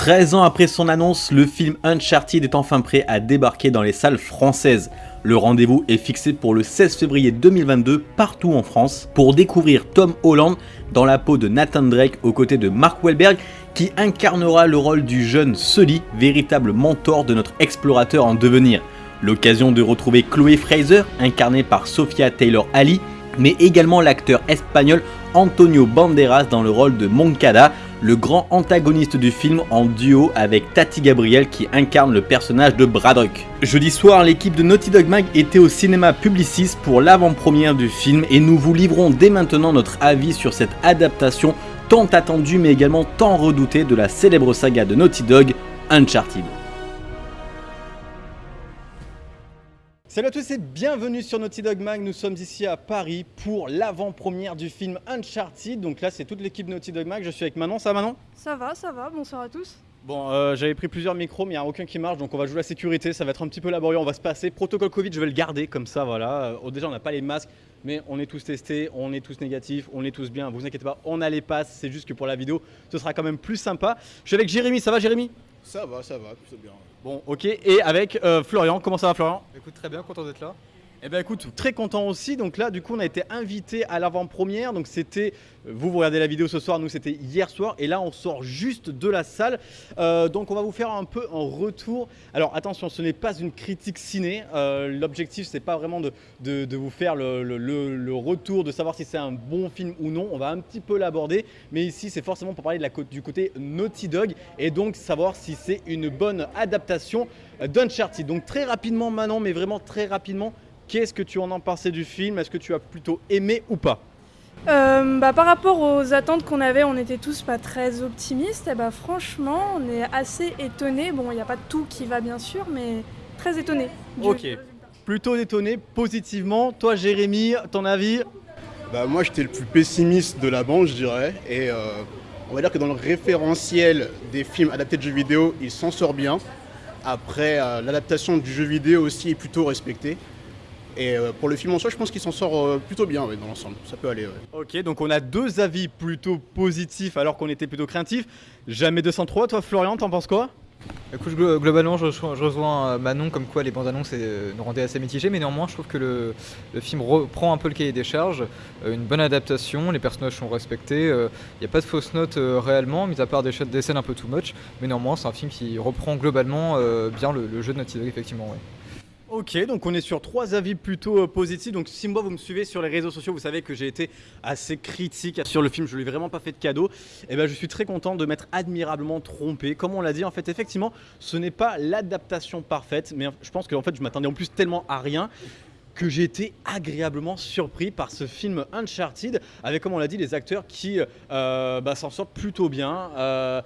13 ans après son annonce, le film Uncharted est enfin prêt à débarquer dans les salles françaises. Le rendez-vous est fixé pour le 16 février 2022 partout en France pour découvrir Tom Holland dans la peau de Nathan Drake aux côtés de Mark Wahlberg qui incarnera le rôle du jeune Sully, véritable mentor de notre explorateur en devenir. L'occasion de retrouver Chloé Fraser, incarnée par Sophia Taylor-Ali, mais également l'acteur espagnol Antonio Banderas dans le rôle de Moncada, le grand antagoniste du film en duo avec Tati Gabriel qui incarne le personnage de Braddock. Jeudi soir, l'équipe de Naughty Dog Mag était au cinéma Publicis pour l'avant-première du film et nous vous livrons dès maintenant notre avis sur cette adaptation tant attendue mais également tant redoutée de la célèbre saga de Naughty Dog, Uncharted. Salut à tous et bienvenue sur Naughty Dog Mag, nous sommes ici à Paris pour l'avant-première du film Uncharted, donc là c'est toute l'équipe Naughty Dog Mag, je suis avec Manon, ça va Manon? Ça va, ça va, bonsoir à tous. Bon, euh, j'avais pris plusieurs micros mais il n'y a aucun qui marche donc on va jouer la sécurité, ça va être un petit peu laborieux, on va se passer, protocole Covid je vais le garder comme ça voilà, euh, déjà on n'a pas les masques mais on est tous testés, on est tous négatifs, on est tous bien, vous inquiétez pas, on a les passes, c'est juste que pour la vidéo ce sera quand même plus sympa. Je suis avec Jérémy, ça va Jérémy? Ça va, ça va, tout bien. Bon, ok. Et avec euh, Florian, comment ça va Florian? Écoute, très bien, content d'être là. Eh bien écoute, très content aussi. Donc là, du coup, on a été invité à l'avant-première. Donc c'était, vous, vous regardez la vidéo ce soir, nous c'était hier soir. Et là, on sort juste de la salle. Euh, donc on va vous faire un peu un retour. Alors attention, ce n'est pas une critique ciné. Euh, L'objectif, c'est pas vraiment de, de, vous faire le, le, le, retour, de savoir si c'est un bon film ou non. On va un petit peu l'aborder. Mais ici, c'est forcément pour parler de la, du côté Naughty Dog. Et donc savoir si c'est une bonne adaptation d'Uncharted. Donc très rapidement maintenant, mais vraiment très rapidement. Qu'est-ce que tu en as pensé du film? Est-ce que tu as plutôt aimé ou pas? Euh, bah, par rapport aux attentes qu'on avait, on était tous pas très optimistes. Et bah, franchement, on est assez étonnés. Bon, il n'y a pas tout qui va bien sûr, mais très étonnés. Ok, plutôt étonné positivement. Toi, Jérémy, ton avis? Bah, Moi, j'étais le plus pessimiste de la bande, je dirais. Et euh, on va dire que dans le référentiel des films adaptés de jeux vidéo, il s'en sort bien. Après, euh, l'adaptation du jeu vidéo aussi est plutôt respectée. Et euh, pour le film en soi, je pense qu'il s'en sort euh, plutôt bien dans l'ensemble. Ça peut aller. Ok, donc on a deux avis plutôt positifs alors qu'on était plutôt craintifs. Jamais 203, toi Florian, t'en penses quoi? Écoute, globalement, je, rejoins euh, Manon comme quoi les bandes annonces nous rendaient assez mitigés, mais néanmoins, je trouve que le, film reprend un peu le cahier des charges. une bonne adaptation, les personnages sont respectés. Il n'y a pas de fausses notes réellement, mis à part des, des, scènes un peu too much. Mais néanmoins, c'est un film qui reprend globalement bien le, jeu de Naughty Dog, effectivement. Ouais. Ok, donc on est sur trois avis plutôt euh, positifs. Donc si moi vous me suivez sur les réseaux sociaux, vous savez que j'ai été assez critique sur le film. Je lui ai vraiment pas fait de cadeau. Et eh ben je suis très content de m'être admirablement trompé. Comme on l'a dit, en fait, effectivement, ce n'est pas l'adaptation parfaite, mais je pense qu'en fait, je m'attendais en plus tellement à rien que j'ai été agréablement surpris par ce film Uncharted, avec comme on l'a dit, les acteurs qui euh, bah, s'en sortent plutôt bien. Euh,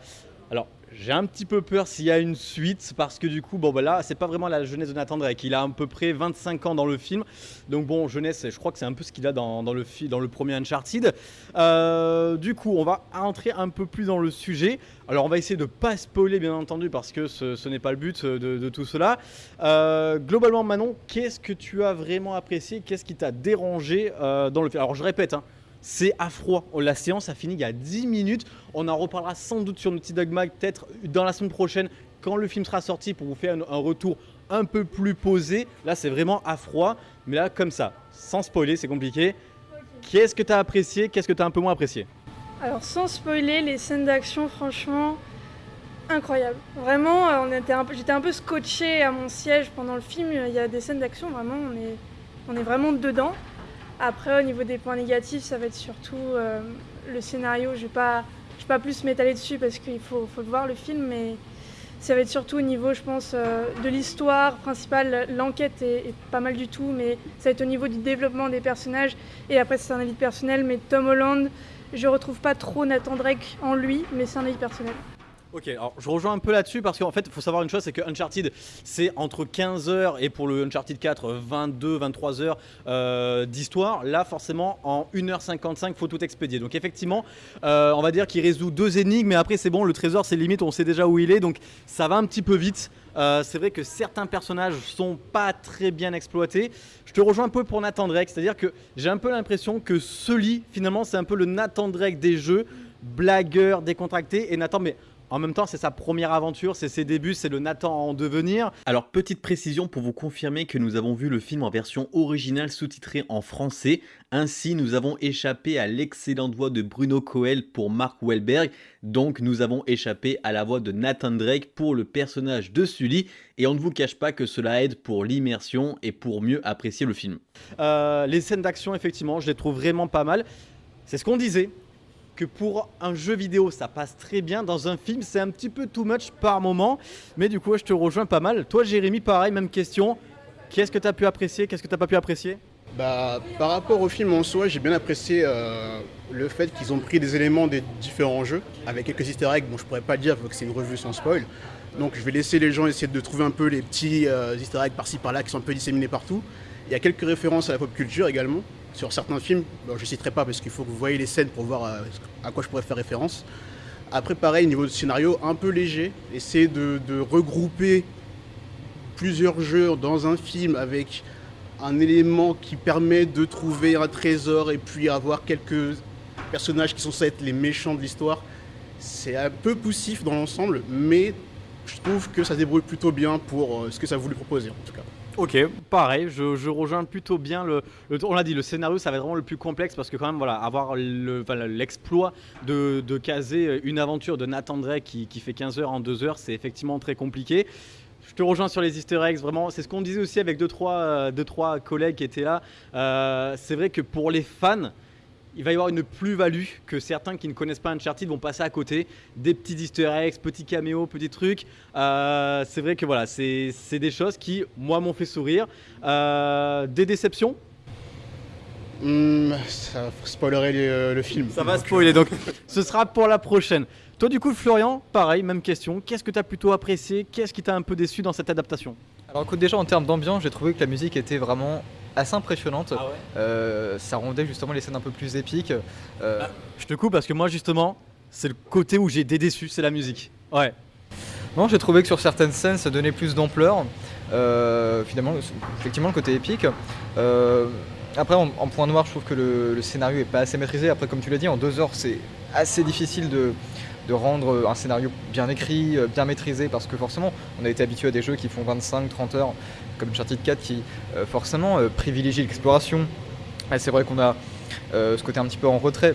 alors, j'ai un petit peu peur s'il y a une suite parce que du coup, bon bah là, c'est pas vraiment la jeunesse de Nathan Drake. Il a à peu près 25 ans dans le film. Donc bon, jeunesse, je crois que c'est un peu ce qu'il a dans, le, dans le premier Uncharted. Euh, du coup, on va entrer un peu plus dans le sujet. Alors on va essayer de pas spoiler bien entendu parce que ce, n'est pas le but de, tout cela. Euh, globalement Manon, qu'est-ce que tu as vraiment apprécié? Qu'est-ce qui t'a dérangé euh, dans le film Alors je répète, hein, c'est à froid. La séance a fini il y a 10 minutes. On en reparlera sans doute sur Naughty Dog Mag, peut-être dans la semaine prochaine, quand le film sera sorti, pour vous faire un, retour un peu plus posé. Là, c'est vraiment à froid. Mais là, comme ça, sans spoiler, c'est compliqué. Qu'est-ce que tu as apprécié? Qu'est-ce que tu as un peu moins apprécié? Alors, sans spoiler, les scènes d'action, franchement, incroyable. Vraiment, euh, j'étais un peu scotché à mon siège pendant le film. Il y a des scènes d'action, vraiment, on est vraiment dedans. Après, au niveau des points négatifs, ça va être surtout euh, le scénario. Je ne vais, pas, pas plus m'étaler dessus parce qu'il faut, faut voir le film, mais ça va être surtout au niveau, je pense, euh, de l'histoire principale. L'enquête est, pas mal du tout, mais ça va être au niveau du développement des personnages. Et après, c'est un avis personnel, mais Tom Holland, je retrouve pas trop Nathan Drake en lui, mais c'est un avis personnel. Ok, alors je rejoins un peu là-dessus parce qu'en fait, il faut savoir une chose, c'est que Uncharted, c'est entre 15 heures et pour le Uncharted 4, 22, 23 heures euh, d'histoire. Là, forcément, en 1h55, il faut tout expédier. Donc effectivement, euh, on va dire qu'il résout deux énigmes, mais après c'est bon, le trésor c'est limite, on sait déjà où il est, donc ça va un petit peu vite. Euh, c'est vrai que certains personnages sont pas très bien exploités. Je te rejoins un peu pour Nathan Drake, c'est-à-dire que j'ai un peu l'impression que Sully, finalement, c'est un peu le Nathan Drake des jeux, blagueur, décontracté. Et Nathan, mais En même temps, c'est sa première aventure, c'est ses débuts, c'est le Nathan en devenir. Alors, petite précision pour vous confirmer que nous avons vu le film en version originale sous-titrée en français. Ainsi, nous avons échappé à l'excellente voix de Bruno Coel pour Mark Wahlberg. Donc, nous avons échappé à la voix de Nathan Drake pour le personnage de Sully. Et on ne vous cache pas que cela aide pour l'immersion et pour mieux apprécier le film. Euh, les scènes d'action, effectivement, je les trouve vraiment pas mal. C'est ce qu'on disait que pour un jeu vidéo, ça passe très bien. Dans un film, c'est un petit peu too much par moment. Mais du coup, je te rejoins pas mal. Toi, Jérémy, pareil, même question. Qu'est-ce que tu as pu apprécier? Qu'est-ce que tu pas pu apprécier? Bah, par rapport au film en soi, j'ai bien apprécié euh, le fait qu'ils ont pris des éléments des différents jeux, avec quelques easter eggs, bon je pourrais pas dire, vu que c'est une revue sans spoil. Donc je vais laisser les gens essayer de trouver un peu les petits euh, easter eggs par-ci par-là qui sont un peu disséminés partout. Il y a quelques références à la pop culture également, sur certains films. Je ne citerai pas parce qu'il faut que vous voyez les scènes pour voir euh, à quoi je pourrais faire référence. Après, pareil, niveau de scénario, un peu léger. Essayer de, de regrouper plusieurs jeux dans un film avec un élément qui permet de trouver un trésor et puis avoir quelques personnages qui sont censés être les méchants de l'histoire. C'est un peu poussif dans l'ensemble, mais je trouve que ça débrouille plutôt bien pour euh, ce que ça voulu proposer en tout cas. Ok, pareil, je, rejoins plutôt bien le, On l'a dit, le scénario, ça va être vraiment le plus complexe parce que, quand même, voilà, avoir l'exploit de, caser une aventure de Nathan Drake qui, fait 15 heures en 2 heures, c'est effectivement très compliqué. Je te rejoins sur les easter eggs, vraiment, c'est ce qu'on disait aussi avec 2-3 deux, trois, deux, trois collègues qui étaient là. Euh, c'est vrai que pour les fans, il va y avoir une plus-value que certains qui ne connaissent pas Uncharted vont passer à côté. Des petits easter eggs, petits caméos, petits trucs. Euh, c'est vrai que voilà, c'est c'est des choses qui, moi, m'ont fait sourire. Euh, des déceptions? Hmm, ça spoilerait le, le film. Ça va spoiler, donc ce sera pour la prochaine. Toi, du coup, Florian, pareil, même question. Qu'est-ce que tu as plutôt apprécié? Qu'est-ce qui t'a un peu déçu dans cette adaptation? Alors écoute, déjà en termes d'ambiance, j'ai trouvé que la musique était vraiment assez impressionnante. Euh, ça rendait justement les scènes un peu plus épiques. Euh, Je te coupe parce que moi, justement, c'est le côté où j'ai déçu, c'est la musique. Ouais. Non, j'ai trouvé que sur certaines scènes, ça donnait plus d'ampleur. Euh, finalement, le- effectivement, le côté épique. Après, en, en point noir, je trouve que le, le scénario est pas assez maîtrisé. Après, comme tu l'as dit, en deux heures, c'est assez difficile de, de rendre un scénario bien écrit, bien maîtrisé, parce que forcément, on a été habitué à des jeux qui font 25-30 heures, comme Uncharted 4, qui euh, forcément euh, privilégie l'exploration. Et c'est vrai qu'on a euh, ce côté un petit peu en retrait.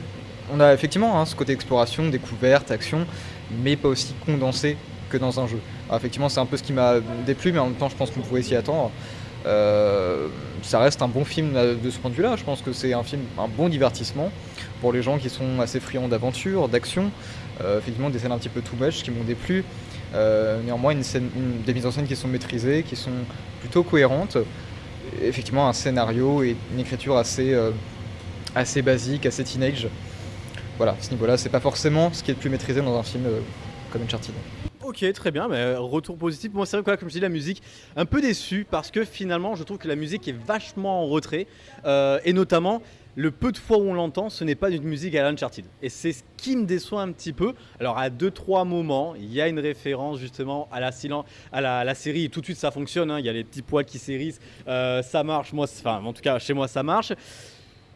On a effectivement hein, ce côté exploration, découverte, action, mais pas aussi condensé que dans un jeu. Alors effectivement, c'est un peu ce qui m'a déplu, mais en même temps, je pense qu'on pouvait s'y attendre. Euh, ça reste un bon film de ce point de vue-là. Je pense que c'est un film, un bon divertissement pour les gens qui sont assez friands d'aventure, d'action. Euh, effectivement, des scènes un petit peu too much qui m'ont déplu. Euh, néanmoins, une scène, des mises en scène qui sont maîtrisées, qui sont plutôt cohérentes. Effectivement, un scénario et une écriture assez, assez basique, assez teenage. Voilà, à ce niveau-là, c'est pas forcément ce qui est le plus maîtrisé dans un film comme Uncharted. Ok, très bien, mais retour positif. Moi, c'est vrai que, comme je dis, la musique, un peu déçu parce que finalement, je trouve que la musique est vachement en retrait. Euh, et notamment, le peu de fois où on l'entend, ce n'est pas une musique à l'Uncharted. Et c'est ce qui me déçoit un petit peu. Alors, à deux, trois moments, il y a une référence justement à la, à la, série. Tout de suite, ça fonctionne. hein. Il y a les petits poils qui s'hérissent. Euh, ça marche. Moi, enfin, en tout cas, chez moi, ça marche.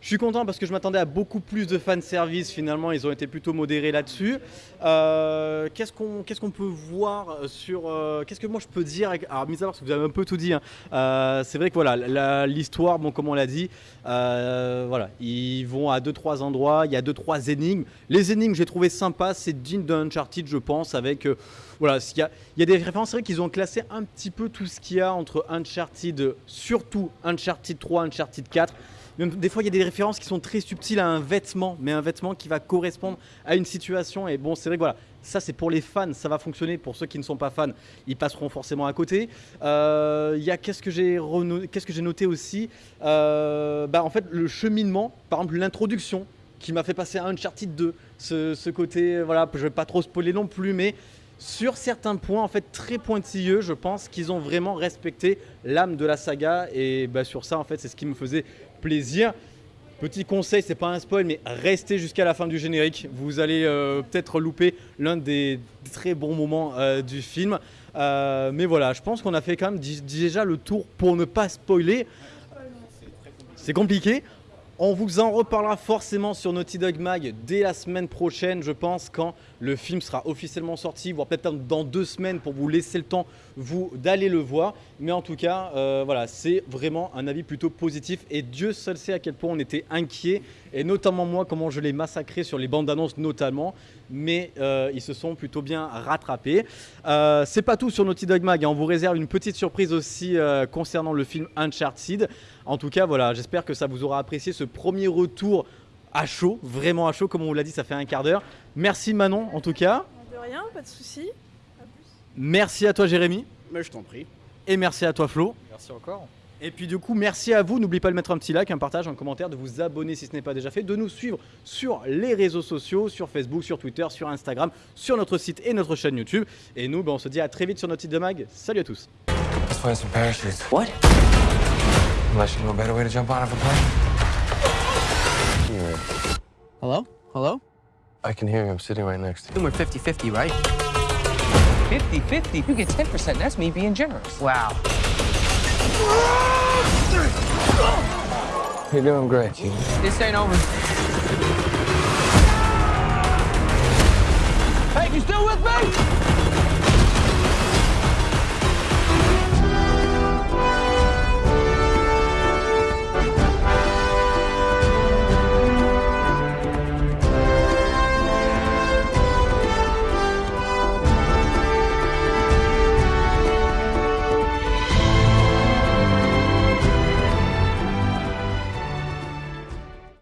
Je suis content parce que je m'attendais à beaucoup plus de fanservice. Finalement, ils ont été plutôt modérés là-dessus. Euh, qu'est-ce qu'on peut voir sur. euh, qu'est-ce que moi je peux dire avec- Alors, mis à part vous avez un peu tout dit. hein, euh, c'est vrai que voilà, l'histoire, bon, comme on l'a dit, voilà, ils vont à 2-3 endroits. Il y a 2-3 énigmes. Les énigmes, j'ai trouvé sympa. C'est digne d'un Uncharted, je pense, avec. Voilà, il y, a, il y a des références, c'est vrai qu'ils ont classé un petit peu tout ce qu'il y a entre Uncharted, surtout Uncharted 3, Uncharted 4. Même des fois, il y a des références qui sont très subtiles à un vêtement, mais un vêtement qui va correspondre à une situation. Et bon, c'est vrai que voilà, ça c'est pour les fans, ça va fonctionner. Pour ceux qui ne sont pas fans, ils passeront forcément à côté. Euh, Il y a qu'est-ce que j'ai que noté aussi? Euh, bah, En fait, le cheminement, par exemple, l'introduction qui m'a fait passer à Uncharted 2. Ce, ce côté, voilà, je vais pas trop spoiler non plus, mais sur certains points, en fait, très pointilleux, je pense qu'ils ont vraiment respecté l'âme de la saga. Et bah, sur ça, en fait, c'est ce qui me faisait plaisir. Petit conseil, c'est pas un spoil, mais restez jusqu'à la fin du générique. Vous allez euh, peut-être louper l'un des très bons moments euh, du film. Euh, mais voilà, je pense qu'on a fait quand même déjà le tour pour ne pas spoiler. C'est compliqué. On vous en reparlera forcément sur Naughty Dog Mag dès la semaine prochaine, je pense, quand le film sera officiellement sorti, voire peut-être dans deux semaines pour vous laisser le temps d'aller le voir. Mais en tout cas, euh, voilà, c'est vraiment un avis plutôt positif et Dieu seul sait à quel point on était inquiet et notamment moi comment je l'ai massacré sur les bandes annonces notamment. Mais euh, ils se sont plutôt bien rattrapés. Euh, c'est pas tout sur Naughty Dog Mag. hein. On vous réserve une petite surprise aussi euh, concernant le film Uncharted. En tout cas, voilà, j'espère que ça vous aura apprécié ce premier retour à chaud, vraiment à chaud, comme on vous l'a dit, ça fait un quart d'heure. Merci Manon, en tout cas. De rien, pas de plus. Merci à toi Jérémy. Mais je t'en prie. Et merci à toi Flo. Merci encore. Et puis du coup, merci à vous. N'oubliez pas de mettre un petit like, un partage, un commentaire, de vous abonner si ce n'est pas déjà fait, de nous suivre sur les réseaux sociaux, sur Facebook, sur Twitter, sur Instagram, sur notre site et notre chaîne YouTube. Et nous, ben, on se dit à très vite sur notre site de mag. Salut à tous. Let's find some parachutes. What? Unless you know a better way to jump out of a plane. Here. Hello? Hello? I can hear you. I'm sitting right next to you. We're 50 50, right? 50 50? You get 10%. That's me being generous. Wow. You're doing great, Gene. This ain't over. Hey, you still with me?